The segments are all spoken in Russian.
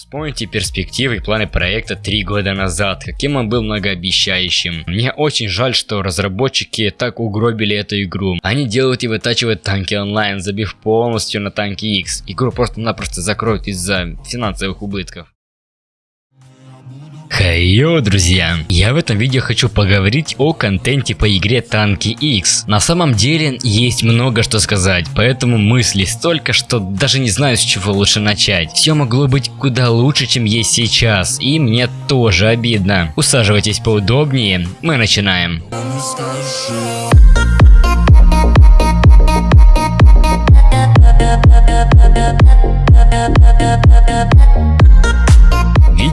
Вспомните перспективы и планы проекта три года назад, каким он был многообещающим. Мне очень жаль, что разработчики так угробили эту игру. Они делают и вытачивают танки онлайн, забив полностью на танки X. Игру просто-напросто закроют из-за финансовых убытков. Хайо, друзья! Я в этом видео хочу поговорить о контенте по игре Танки X. На самом деле есть много что сказать, поэтому мыслей столько, что даже не знаю с чего лучше начать. Все могло быть куда лучше, чем есть сейчас, и мне тоже обидно. Усаживайтесь поудобнее, мы начинаем.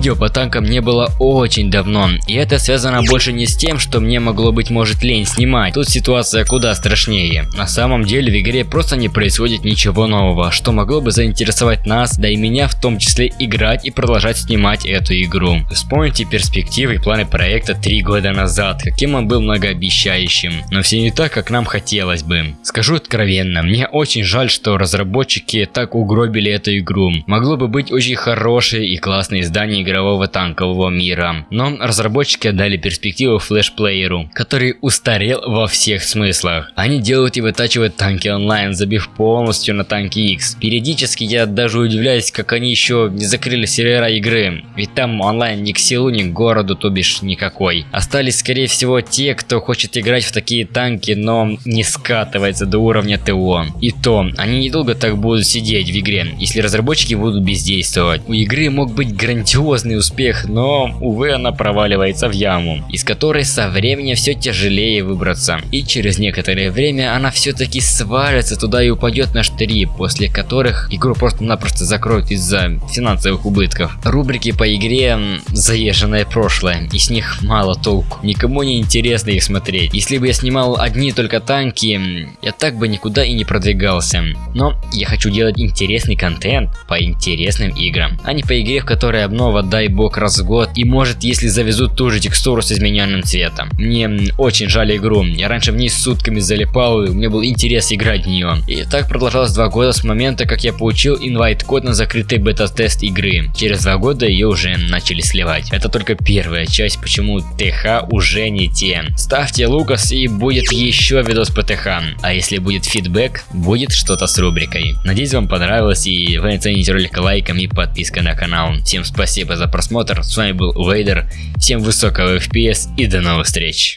Видео по танкам не было очень давно, и это связано больше не с тем, что мне могло быть может лень снимать. Тут ситуация куда страшнее. На самом деле в игре просто не происходит ничего нового, что могло бы заинтересовать нас, да и меня в том числе играть и продолжать снимать эту игру. Вспомните перспективы и планы проекта три года назад, каким он был многообещающим, но все не так, как нам хотелось бы. Скажу откровенно, мне очень жаль, что разработчики так угробили эту игру. Могло бы быть очень хорошее и классное издание игры игрового танкового мира. Но разработчики отдали перспективу флешплееру, который устарел во всех смыслах. Они делают и вытачивают танки онлайн, забив полностью на танки X. Периодически я даже удивляюсь, как они еще не закрыли сервера игры, ведь там онлайн ни к селу, ни к городу, то бишь никакой. Остались скорее всего те, кто хочет играть в такие танки, но не скатывается до уровня ТО. И то, они недолго так будут сидеть в игре, если разработчики будут бездействовать. У игры мог быть грандиозный грандиозный успех, но, увы, она проваливается в яму, из которой со временем все тяжелее выбраться. И через некоторое время она все-таки свалится туда и упадет на штыри, после которых игру просто-напросто закроют из-за финансовых убытков. Рубрики по игре заезженное прошлое, и с них мало толку. Никому не интересно их смотреть. Если бы я снимал одни только танки, я так бы никуда и не продвигался. Но я хочу делать интересный контент по интересным играм, а не по игре, в которой обнова дай бог раз в год. И может если завезут ту же текстуру с измененным цветом. Мне очень жаль игру. Я раньше в ней сутками залипал и мне был интерес играть в нее. И так продолжалось два года с момента как я получил инвайт код на закрытый бета-тест игры. Через два года ее уже начали сливать. Это только первая часть, почему ТХ уже не те. Ставьте Лукас и будет еще видос по ТХ. А если будет фидбэк, будет что-то с рубрикой. Надеюсь вам понравилось и вы оцените ролик лайком и подпиской на канал. Всем спасибо за просмотр. С вами был Вейдер. Всем высокого FPS и до новых встреч.